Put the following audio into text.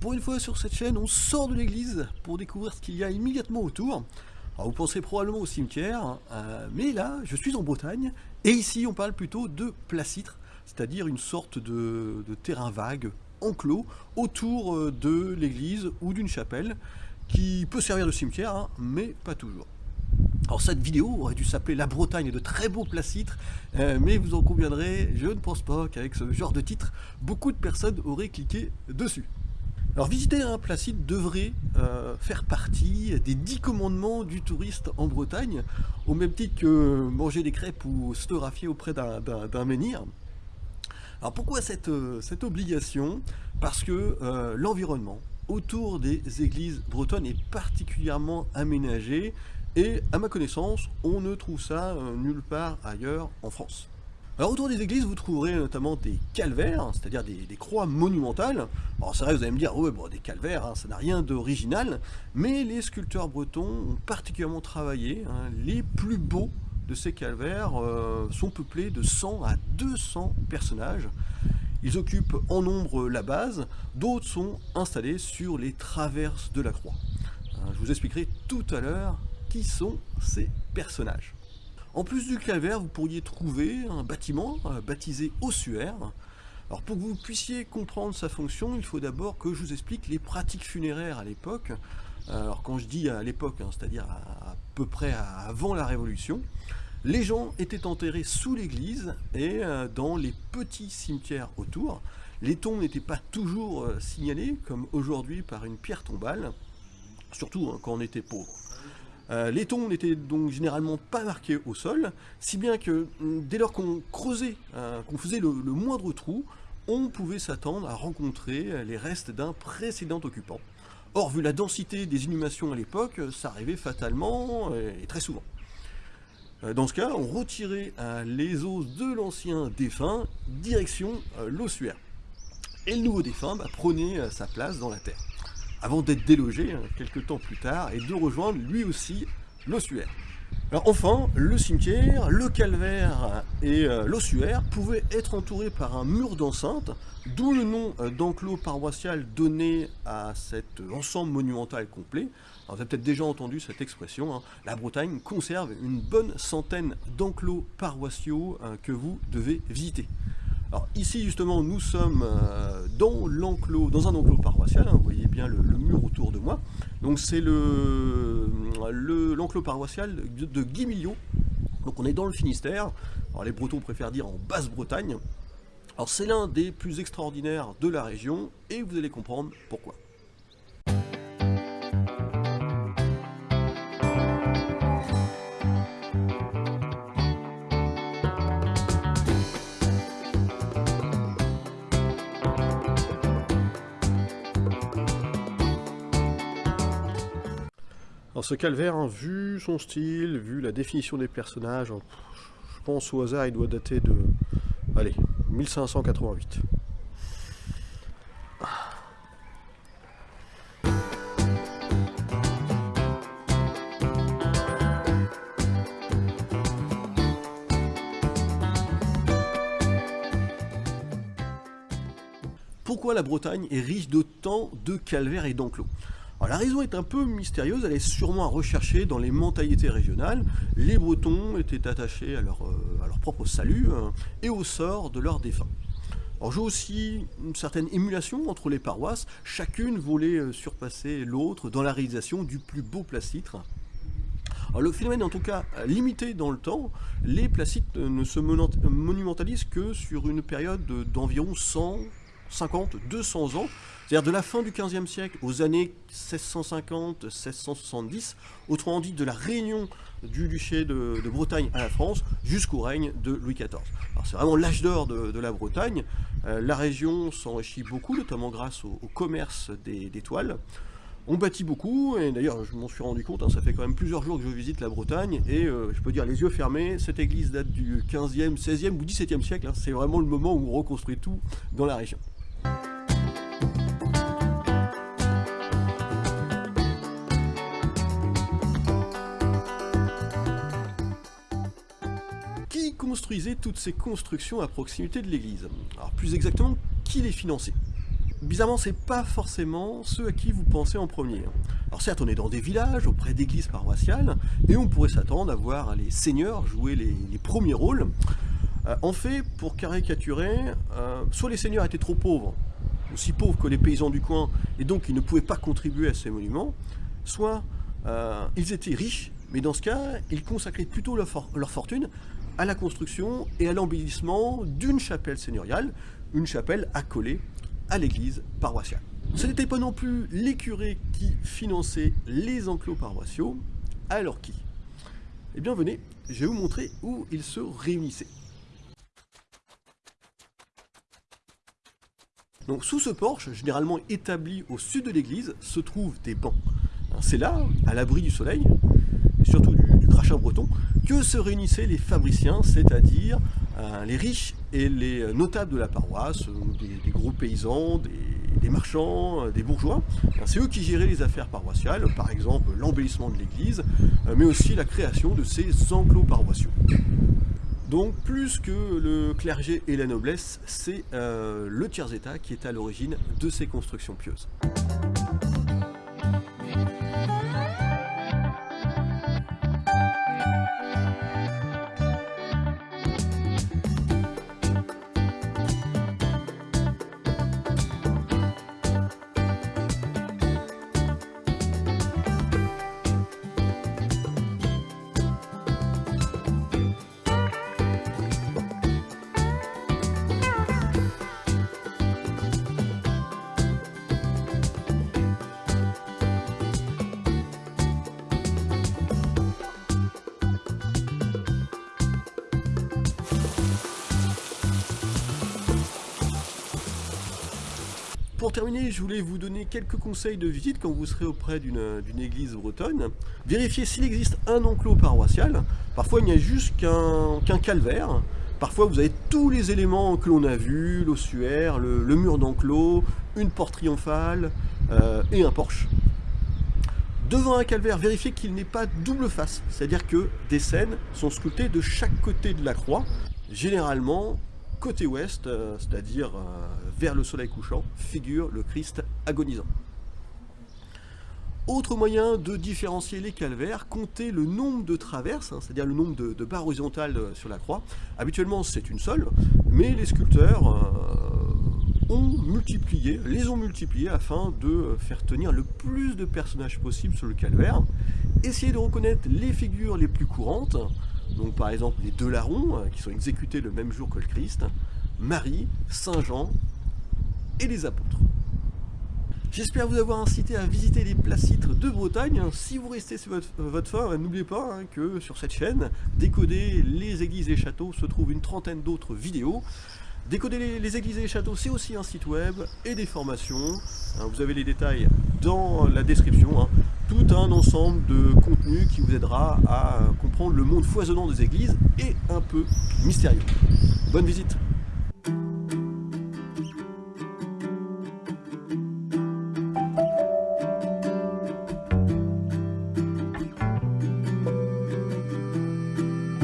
pour une fois sur cette chaîne, on sort de l'église pour découvrir ce qu'il y a immédiatement autour. Vous penserez probablement au cimetière, euh, mais là, je suis en Bretagne, et ici on parle plutôt de placitre, c'est-à-dire une sorte de, terrain vague, enclos, autour euh, de l'église ou d'une chapelle, qui peut servir de cimetière, hein, mais pas toujours. Alors cette vidéo aurait dû s'appeler La Bretagne de très beaux placitres, euh, mais vous en conviendrez, je ne pense pas qu'avec ce genre de titre, beaucoup de personnes auraient cliqué dessus. Alors visiter un placide devrait euh, faire partie des dix commandements du touriste en Bretagne, au même titre que manger des crêpes ou se photographier auprès d'un menhir. Alors pourquoi cette, euh, obligation? Parce que l'environnement autour des églises bretonnes est particulièrement aménagé et à ma connaissance, on ne trouve ça euh, nulle part ailleurs en France. Alors autour des églises, vous trouverez notamment des calvaires, c'est-à-dire des, croix monumentales. Alors c'est vrai, vous allez me dire, ouais, des calvaires, hein, ça n'a rien d'original, mais les sculpteurs bretons ont particulièrement travaillé. Hein. les plus beaux de ces calvaires euh, sont peuplés de 100 à 200 personnages. Ils occupent en nombre la base, d'autres sont installés sur les traverses de la croix. Hein, je vous expliquerai tout à l'heure qui sont ces personnages. En plus du calvaire, vous pourriez trouver un bâtiment euh, baptisé ossuaire. Alors pour que vous puissiez comprendre sa fonction, il faut d'abord que je vous explique les pratiques funéraires à l'époque. Alors quand je dis à l'époque, hein, c'est-à-dire à, peu près avant la Révolution, les gens étaient enterrés sous l'église et euh, dans les petits cimetières autour. Les tombes n'étaient pas toujours euh, signalées, comme aujourd'hui par une pierre tombale, surtout hein, quand on était pauvre. Euh, les tombes n'étaient donc généralement pas marquées au sol, si bien que mm, dès lors qu'on creusait, euh, qu'on faisait le, moindre trou, on pouvait s'attendre à rencontrer euh, les restes d'un précédent occupant. Or, vu la densité des inhumations à l'époque, ça arrivait fatalement et très souvent. Dans ce cas, on retirait les os de l'ancien défunt, direction l'ossuaire. Et le nouveau défunt bah, prenait sa place dans la terre avant d'être délogé hein, quelques temps plus tard et de rejoindre lui aussi l'ossuaire. Alors enfin, le cimetière, le calvaire et euh, l'ossuaire pouvaient être entourés par un mur d'enceinte, d'où le nom euh, d'enclos paroissial donné à cet ensemble monumental complet. Vous avez peut-être déjà entendu cette expression, hein. la Bretagne conserve une bonne centaine d'enclos paroissiaux euh, que vous devez visiter. Alors ici justement nous sommes euh, dans l'enclos, dans un enclos paroissial, hein, vous voyez bien le, mur autour de moi. Donc c'est l'enclos paroissial de, de. Donc on est dans le Finistère. Alors les Bretons préfèrent dire en Basse-Bretagne. Alors c'est l'un des plus extraordinaires de la région et vous allez comprendre pourquoi. Ce calvaire, hein, vu son style, vu la définition des personnages, hein, je pense au hasard, il doit dater de, allez, 1588. Pourquoi la Bretagne est riche d'autant de calvaires et d'enclos? La raison est un peu mystérieuse, elle est sûrement à rechercher dans les mentalités régionales. Les Bretons étaient attachés à leur, euh, propre salut hein, et au sort de leurs défunts. Alors j'ai aussi une certaine émulation entre les paroisses, chacune voulait euh, surpasser l'autre dans la réalisation du plus beau placitre. Le phénomène est en tout cas limité dans le temps, les placitres ne se monumentalisent que sur une période d'environ 100, 50, 200 ans, c'est-à-dire de la fin du XVe siècle aux années 1650-1670, autrement dit de la réunion du duché de, Bretagne à la France jusqu'au règne de Louis XIV. C'est vraiment l'âge d'or de, la Bretagne. Euh, la région s'enrichit beaucoup, notamment grâce au, commerce des, toiles. On bâtit beaucoup, et d'ailleurs je m'en suis rendu compte, hein, ça fait quand même plusieurs jours que je visite la Bretagne, et euh, je peux dire les yeux fermés, cette église date du 15e, 16e ou 17e siècle, hein. c'est vraiment le moment où on reconstruit tout dans la région. Toutes ces constructions à proximité de l'église Alors plus exactement, qui les finançait? Bizarrement, c'est pas forcément ceux à qui vous pensez en premier. Alors certes, on est dans des villages, auprès d'églises paroissiales, et on pourrait s'attendre à voir les seigneurs jouer les, premiers rôles. Euh, en fait, pour caricaturer, euh, soit les seigneurs étaient trop pauvres, aussi pauvres que les paysans du coin, et donc ils ne pouvaient pas contribuer à ces monuments, soit euh, ils étaient riches, mais dans ce cas, ils consacraient plutôt leur fortune à la construction et à l'embellissement d'une chapelle seigneuriale, une chapelle accolée à l'église paroissiale. Ce n'était pas non plus les curés qui finançaient les enclos paroissiaux, alors qui? Eh bien venez, je vais vous montrer où ils se réunissaient. Donc sous ce porche, généralement établi au sud de l'église, se trouvent des bancs. C'est là, à l'abri du soleil, surtout du, crachat breton, que se réunissaient les fabriciens, c'est-à-dire euh, les riches et les notables de la paroisse, euh, des, gros paysans, des, marchands, euh, des bourgeois. C'est eux qui géraient les affaires paroissiales, par exemple l'embellissement de l'église, mais aussi la création de ces enclos paroissiaux. Donc plus que le clergé et la noblesse, c'est le tiers-état qui est à l'origine de ces constructions pieuses. Pour terminer, je voulais vous donner quelques conseils de visite quand vous serez auprès d'une église bretonne. Vérifiez s'il existe un enclos paroissial. Parfois, il n'y a juste qu'un calvaire. Parfois, vous avez tous les éléments que l'on a vus, l'ossuaire, le, mur d'enclos, une porte triomphale euh, et un porche. Devant un calvaire, vérifiez qu'il n'est pas double face, c'est-à-dire que des scènes sont sculptées de chaque côté de la croix. Généralement, côté ouest, euh, c'est-à-dire euh, vers le soleil couchant, figure le Christ agonisant. Autre moyen de différencier les calvaires, compter le nombre de traverses, hein, c'est-à-dire le nombre de, barres horizontales euh, sur la croix. Habituellement c'est une seule, mais les sculpteurs ont multiplié, les ont multipliées afin de faire tenir le plus de personnages possible sur le calvaire. Essayez de reconnaître les figures les plus courantes, donc par exemple les deux larrons, euh, qui sont exécutés le même jour que le Christ, Marie, Saint Jean et les apôtres. J'espère vous avoir incité à visiter les placitres de Bretagne. Si vous restez sur votre, votre fin, n'oubliez pas hein, que sur cette chaîne, Décoder les églises et châteaux, se trouve une trentaine d'autres vidéos. Décoder les, églises et les châteaux, c'est aussi un site web et des formations. Hein, vous avez les détails dans la description. Hein. Tout un ensemble de contenu qui vous aidera à comprendre le monde foisonnant des églises et un peu mystérieux. Bonne visite